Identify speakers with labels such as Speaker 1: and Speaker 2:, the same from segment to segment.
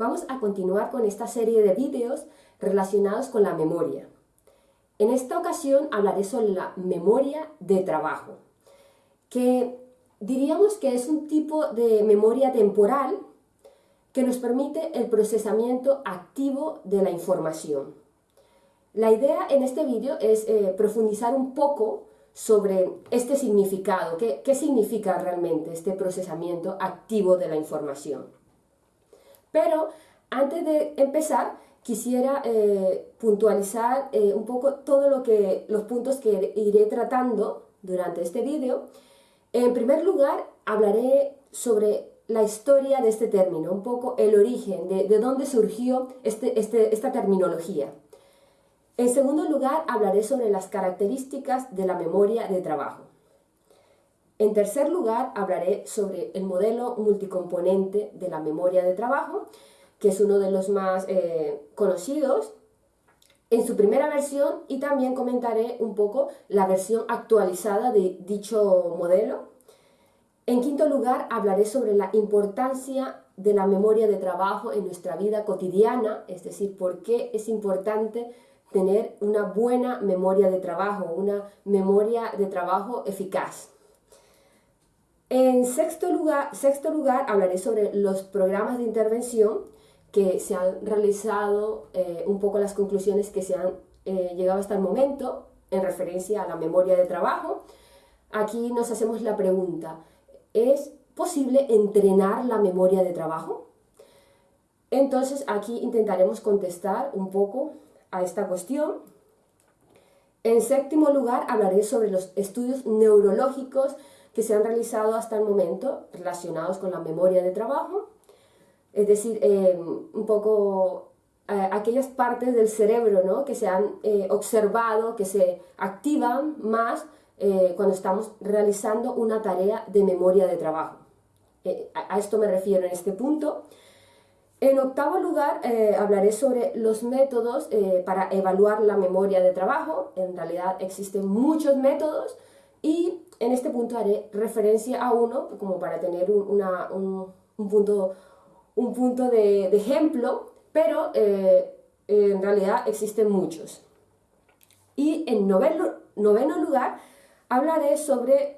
Speaker 1: Vamos a continuar con esta serie de vídeos relacionados con la memoria. En esta ocasión hablaré sobre la memoria de trabajo, que diríamos que es un tipo de memoria temporal que nos permite el procesamiento activo de la información. La idea en este vídeo es eh, profundizar un poco sobre este significado, qué, qué significa realmente este procesamiento activo de la información. Pero antes de empezar, quisiera eh, puntualizar eh, un poco todo lo que, los puntos que iré tratando durante este vídeo. En primer lugar, hablaré sobre la historia de este término, un poco el origen, de, de dónde surgió este, este, esta terminología. En segundo lugar, hablaré sobre las características de la memoria de trabajo. En tercer lugar, hablaré sobre el modelo multicomponente de la memoria de trabajo, que es uno de los más eh, conocidos en su primera versión y también comentaré un poco la versión actualizada de dicho modelo. En quinto lugar, hablaré sobre la importancia de la memoria de trabajo en nuestra vida cotidiana, es decir, por qué es importante tener una buena memoria de trabajo, una memoria de trabajo eficaz. En sexto lugar, sexto lugar hablaré sobre los programas de intervención que se han realizado, eh, un poco las conclusiones que se han eh, llegado hasta el momento en referencia a la memoria de trabajo. Aquí nos hacemos la pregunta, ¿es posible entrenar la memoria de trabajo? Entonces aquí intentaremos contestar un poco a esta cuestión. En séptimo lugar, hablaré sobre los estudios neurológicos que se han realizado hasta el momento relacionados con la memoria de trabajo, es decir, eh, un poco eh, aquellas partes del cerebro ¿no? que se han eh, observado, que se activan más cuando estamos realizando una tarea de memoria de trabajo. a esto me refiero en este punto. En octavo lugar, hablaré sobre los métodos para evaluar la memoria de trabajo. En realidad existen muchos métodos y en este punto haré referencia a uno como para tener un, punto, un punto de, ejemplo, pero eh, en realidad existen muchos. Y en noveno, lugar hablaré sobre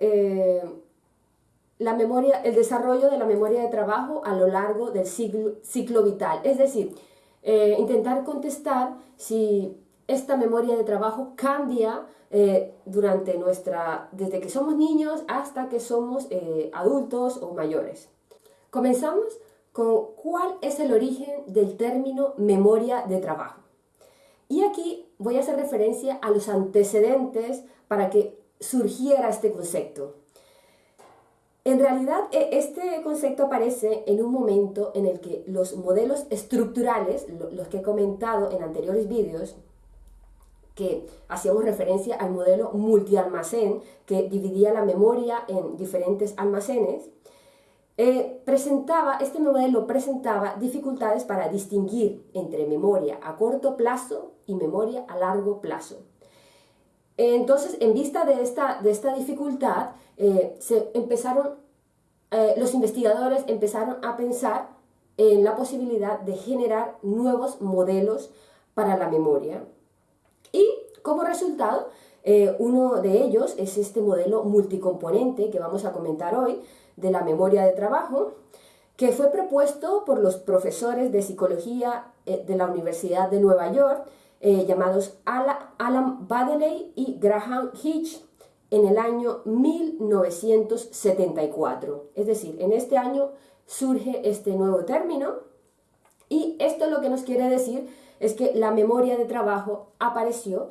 Speaker 1: la memoria, el desarrollo de la memoria de trabajo a lo largo del ciclo, ciclo vital. Es decir, eh, intentar contestar si esta memoria de trabajo cambia eh, durante nuestra, desde que somos niños hasta que somos eh, adultos o mayores. Comenzamos con cuál es el origen del término memoria de trabajo. Y aquí voy a hacer referencia a los antecedentes para que surgiera este concepto. En realidad, e, este concepto aparece en un momento en el que los modelos estructurales, los que he comentado en anteriores vídeos, que hacíamos referencia al modelo multialmacén, que dividía la memoria en diferentes almacenes, eh, presentaba, este modelo presentaba dificultades para distinguir entre memoria a corto plazo y memoria a largo plazo. Entonces, en vista de esta, de esta dificultad, eh, se empezaron, eh, los investigadores empezaron a pensar en la posibilidad de generar nuevos modelos para la memoria. Como resultado, eh, uno de ellos es este modelo multicomponente que vamos a comentar hoy, de la memoria de trabajo, que fue propuesto por los profesores de psicología de la Universidad de Nueva York, llamados Alan Baddeley y Graham Hitch, en el año 1974. Es decir, en este año surge este nuevo término y esto lo que nos quiere decir es que la memoria de trabajo apareció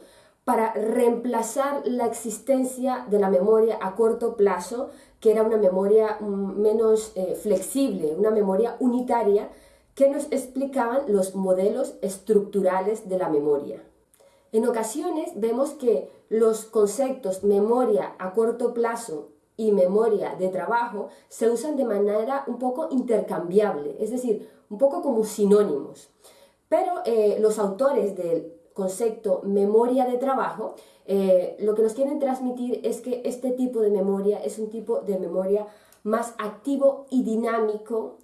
Speaker 1: para reemplazar la existencia de la memoria a corto plazo, que era una memoria mm, menos eh, flexible, una memoria unitaria, que nos explicaban los modelos estructurales de la memoria. En ocasiones vemos que los conceptos memoria a corto plazo y memoria de trabajo se usan de manera un poco intercambiable, es decir, un poco como sinónimos. Pero eh, los autores del concepto memoria de trabajo eh, lo que nos quieren transmitir es que este tipo de memoria es un tipo de memoria más activo y dinámico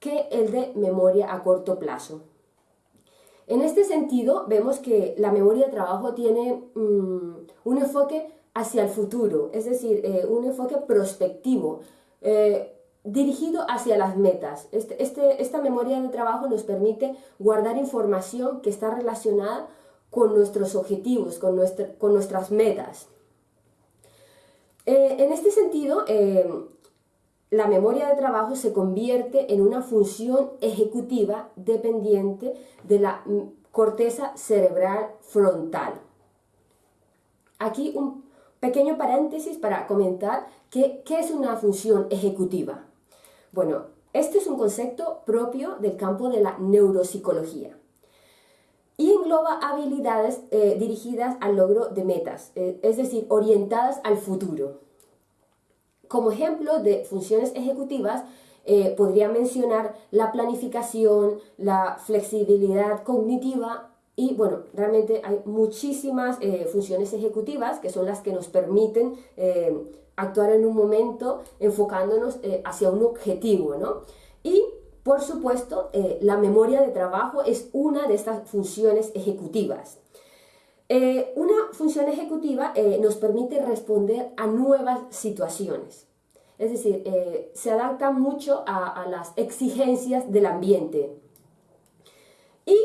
Speaker 1: que el de memoria a corto plazo. En este sentido, vemos que la memoria de trabajo tiene mm, un enfoque hacia el futuro, es decir, eh, un enfoque prospectivo, eh, dirigido hacia las metas. Este, este, esta memoria de trabajo nos permite guardar información que está relacionada con nuestros objetivos, con, con nuestras metas. Eh, en este sentido, la memoria de trabajo se convierte en una función ejecutiva dependiente de la corteza cerebral frontal. Aquí un pequeño paréntesis para comentar qué es una función ejecutiva. Bueno, este es un concepto propio del campo de la neuropsicología y engloba habilidades eh, dirigidas al logro de metas, eh, es decir, orientadas al futuro. Como ejemplo de funciones ejecutivas, eh, podría mencionar la planificación, la flexibilidad cognitiva y bueno, realmente hay muchísimas funciones ejecutivas que son las que nos permiten actuar en un momento enfocándonos hacia un objetivo, ¿no? Y por supuesto, la memoria de trabajo es una de estas funciones ejecutivas. una función ejecutiva nos permite responder a nuevas situaciones. Es decir, eh, se adapta mucho a, las exigencias del ambiente. Y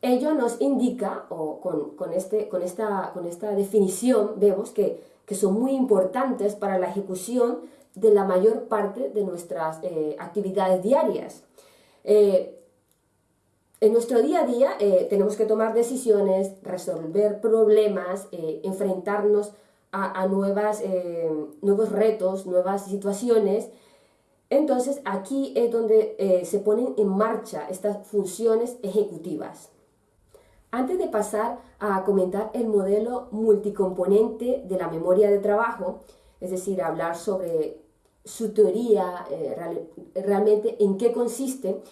Speaker 1: ello nos indica, o con, este, esta, definición, vemos que, son muy importantes para la ejecución de la mayor parte de nuestras eh, actividades diarias. Eh, en nuestro día a día tenemos que tomar decisiones, resolver problemas, enfrentarnos a, nuevas, eh, nuevos retos, nuevas situaciones. Entonces aquí es donde eh, se ponen en marcha estas funciones ejecutivas. Antes de pasar a comentar el modelo multicomponente de la memoria de trabajo, es decir, hablar sobre su teoría, eh, realmente en qué consiste,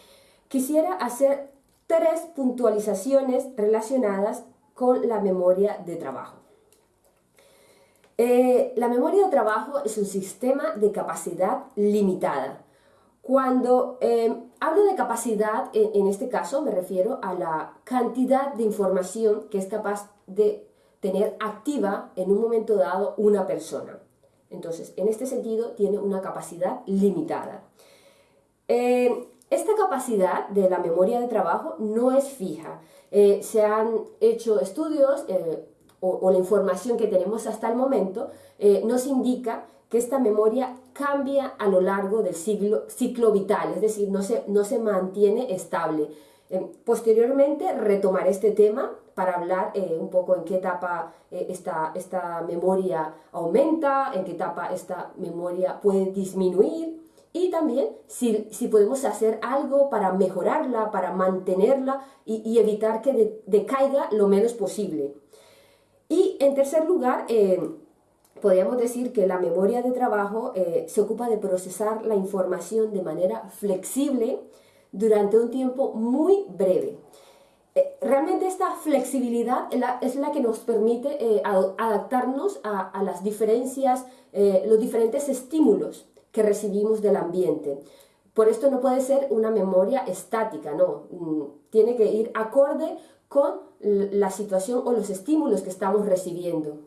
Speaker 1: quisiera hacer tres puntualizaciones relacionadas con la memoria de trabajo. Eh, la memoria de trabajo es un sistema de capacidad limitada. Cuando eh, hablo de capacidad, en, este caso me refiero a la cantidad de información que es capaz de tener activa en un momento dado una persona. Entonces, en este sentido, tiene una capacidad limitada. Eh, esta capacidad de la memoria de trabajo no es fija. se han hecho estudios o, la información que tenemos hasta el momento eh, nos indica que esta memoria cambia a lo largo del ciclo vital, es decir, no se, no se mantiene estable. Eh, posteriormente retomaré este tema para hablar eh, un poco en qué etapa esta, esta memoria aumenta, en qué etapa esta memoria puede disminuir y también si, si podemos hacer algo para mejorarla, para mantenerla y, evitar que decaiga lo menos posible. Y en tercer lugar, eh, podríamos decir que la memoria de trabajo eh, se ocupa de procesar la información de manera flexible durante un tiempo muy breve. Eh, realmente esta flexibilidad es la, que nos permite adaptarnos a, las diferencias, los diferentes estímulos que recibimos del ambiente. Por esto no puede ser una memoria estática, no, mm, tiene que ir acorde con la situación o los estímulos que estamos recibiendo.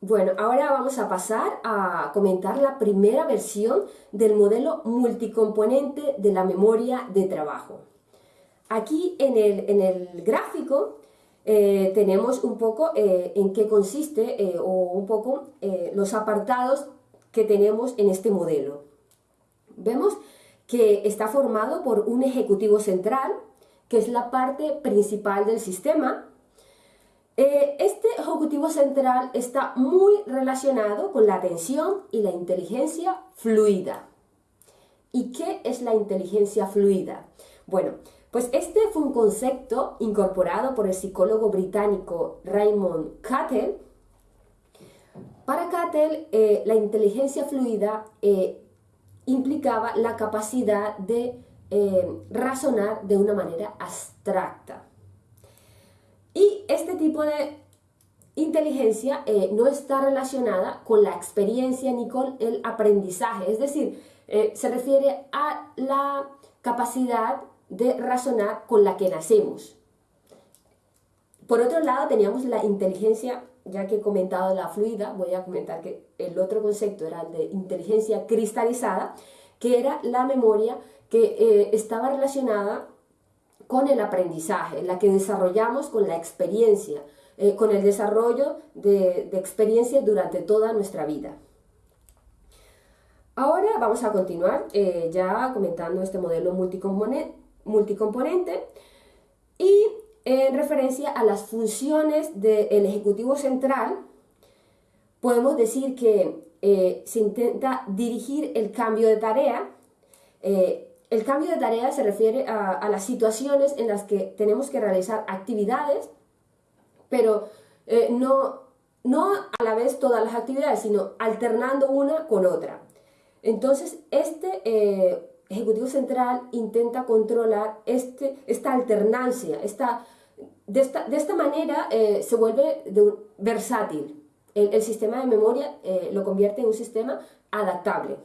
Speaker 1: Bueno, ahora vamos a pasar a comentar la primera versión del modelo multicomponente de la memoria de trabajo. Aquí en el, gráfico eh, tenemos un poco eh, en qué consiste eh, o un poco los apartados que tenemos en este modelo. Vemos que está formado por un ejecutivo central, que es la parte principal del sistema. Este ejecutivo central está muy relacionado con la atención y la inteligencia fluida. ¿Y qué es la inteligencia fluida? Bueno, pues este fue un concepto incorporado por el psicólogo británico Raymond Cattell. Para Cattell, eh, la inteligencia fluida eh, implicaba la capacidad de eh, razonar de una manera abstracta. Y este tipo de inteligencia no está relacionada con la experiencia ni con el aprendizaje, es decir, se refiere a la capacidad de razonar con la que nacemos. Por otro lado, teníamos la inteligencia, ya que he comentado la fluida, voy a comentar que el otro concepto era el de inteligencia cristalizada, que era la memoria que eh, estaba relacionada con el aprendizaje, la que desarrollamos con la experiencia, eh, con el desarrollo de, de experiencias durante toda nuestra vida. Ahora vamos a continuar eh, ya comentando este modelo multicomponente, multicomponente y en referencia a las funciones del Ejecutivo Central, podemos decir que eh, se intenta dirigir el cambio de tarea. Eh, el cambio de tarea se refiere a, las situaciones en las que tenemos que realizar actividades, pero no, no a la vez todas las actividades, sino alternando una con otra. Entonces, este eh, Ejecutivo Central intenta controlar este, esta alternancia, esta, de, esta, manera eh, se vuelve versátil. El, sistema de memoria eh, lo convierte en un sistema adaptable.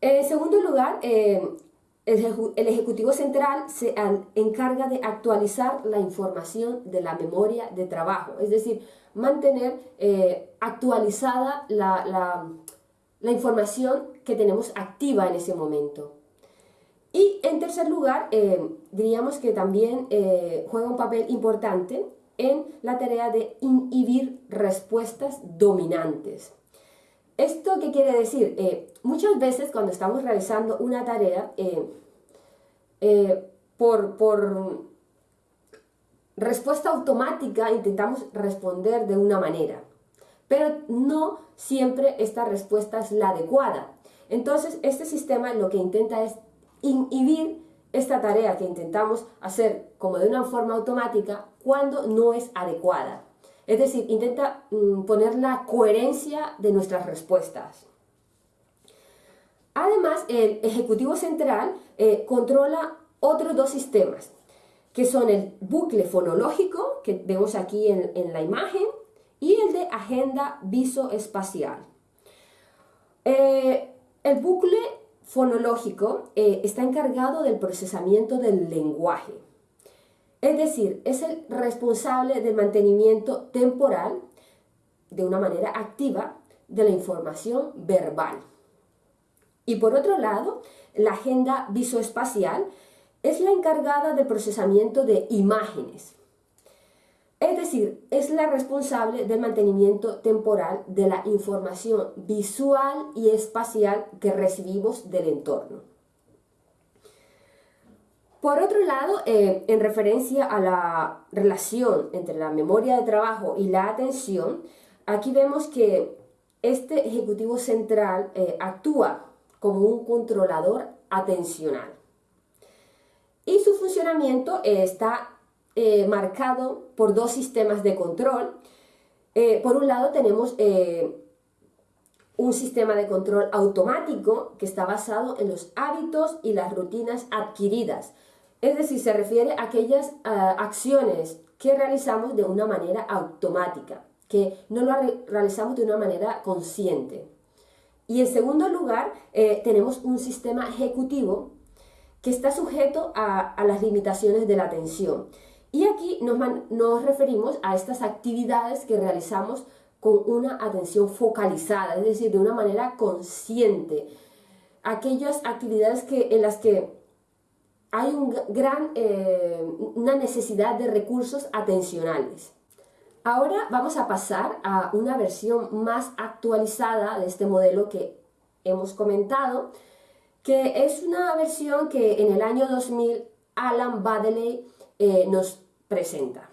Speaker 1: En segundo lugar, el, Ejecutivo Central se encarga de actualizar la información de la memoria de trabajo, es decir, mantener actualizada la la información que tenemos activa en ese momento. Y en tercer lugar, eh, diríamos que también eh, juega un papel importante en la tarea de inhibir respuestas dominantes. ¿Esto qué quiere decir? Eh, muchas veces cuando estamos realizando una tarea, por, por respuesta automática intentamos responder de una manera pero no siempre esta respuesta es la adecuada. Entonces, este sistema lo que intenta es inhibir esta tarea que intentamos hacer como de una forma automática cuando no es adecuada. Es decir, intenta mm, poner la coherencia de nuestras respuestas. Además, el Ejecutivo Central eh, controla otros dos sistemas, que son el bucle fonológico, que vemos aquí en la imagen, y el de agenda visoespacial. Eh, el bucle fonológico eh, está encargado del procesamiento del lenguaje. Es decir, es el responsable del mantenimiento temporal de una manera activa de la información verbal. Y por otro lado, la agenda visoespacial es la encargada del procesamiento de imágenes. Es decir, es la responsable del mantenimiento temporal de la información visual y espacial que recibimos del entorno. Por otro lado, eh, en referencia a la relación entre la memoria de trabajo y la atención, aquí vemos que este ejecutivo central eh, actúa como un controlador atencional. Y su funcionamiento está eh, marcado por dos sistemas de control. Eh, por un lado tenemos eh, un sistema de control automático que está basado en los hábitos y las rutinas adquiridas. Es decir, se refiere a aquellas acciones que realizamos de una manera automática, que no lo realizamos de una manera consciente. Y en segundo lugar, tenemos un sistema ejecutivo que está sujeto a, a las limitaciones de la atención. Y aquí nos, referimos a estas actividades que realizamos con una atención focalizada, es decir, de una manera consciente. Aquellas actividades que, en las que hay un gran, eh, una necesidad de recursos atencionales. Ahora vamos a pasar a una versión más actualizada de este modelo que hemos comentado, que es una versión que en el año 2000 Alan Baddeley eh, nos presenta.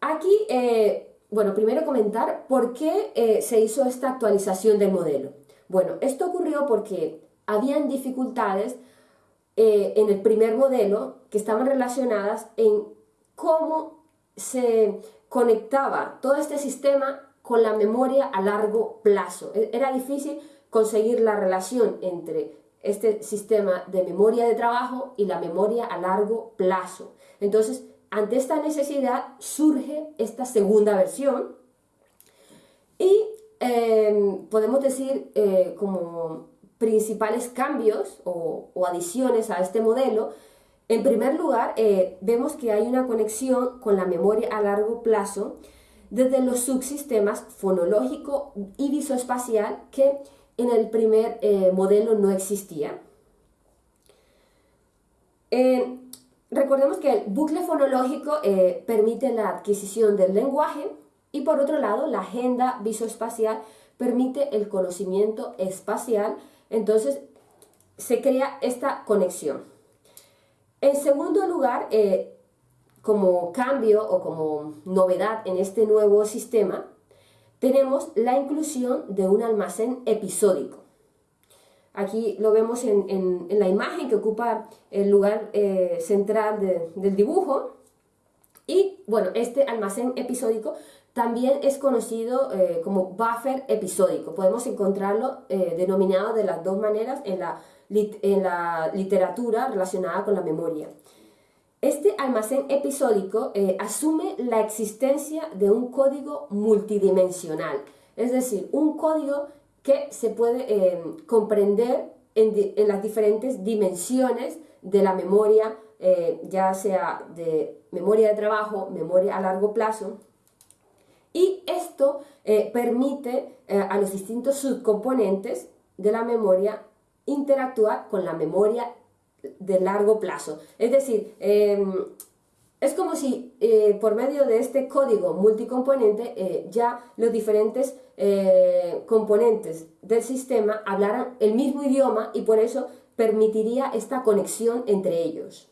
Speaker 1: Aquí, eh, bueno, primero comentar por qué eh, se hizo esta actualización del modelo. Bueno, esto ocurrió porque habían dificultades en el primer modelo que estaban relacionadas en cómo se conectaba todo este sistema con la memoria a largo plazo. E, era difícil conseguir la relación entre este sistema de memoria de trabajo y la memoria a largo plazo. Entonces, ante esta necesidad surge esta segunda versión y em, podemos decir eh, como principales cambios o, adiciones a este modelo, en primer lugar, eh, vemos que hay una conexión con la memoria a largo plazo desde los subsistemas fonológico y visoespacial que en el primer eh, modelo no existía. Eh, recordemos que el bucle fonológico permite la adquisición del lenguaje y por otro lado la agenda visoespacial permite el conocimiento espacial entonces, se crea esta conexión. En segundo lugar, eh, como cambio o como novedad en este nuevo sistema, tenemos la inclusión de un almacén episódico. Aquí lo vemos en, la imagen que ocupa el lugar eh, central del dibujo. Y bueno, este almacén episódico también es conocido eh, como buffer episódico. Podemos encontrarlo eh, denominado de las dos maneras en la, en la, literatura relacionada con la memoria. Este almacén episódico eh, asume la existencia de un código multidimensional, es decir, un código que se puede comprender en, las diferentes dimensiones de la memoria, ya sea de memoria de trabajo, memoria a largo plazo, y esto eh, permite eh, a los distintos subcomponentes de la memoria interactuar con la memoria de largo plazo. Es decir, em, es como si eh, por medio de este código multicomponente ya los diferentes componentes del sistema hablaran el mismo idioma y por eso permitiría esta conexión entre ellos.